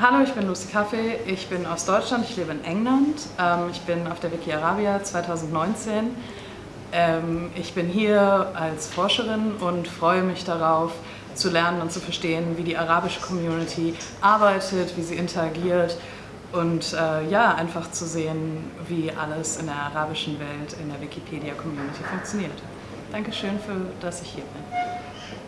Hallo, ich bin Lucy Kaffee, ich bin aus Deutschland, ich lebe in England. Ähm, ich bin auf der Wiki Arabia 2019. Ähm, ich bin hier als Forscherin und freue mich darauf, zu lernen und zu verstehen, wie die arabische Community arbeitet, wie sie interagiert und äh, ja, einfach zu sehen, wie alles in der arabischen Welt, in der Wikipedia-Community funktioniert. Dankeschön, für dass ich hier bin.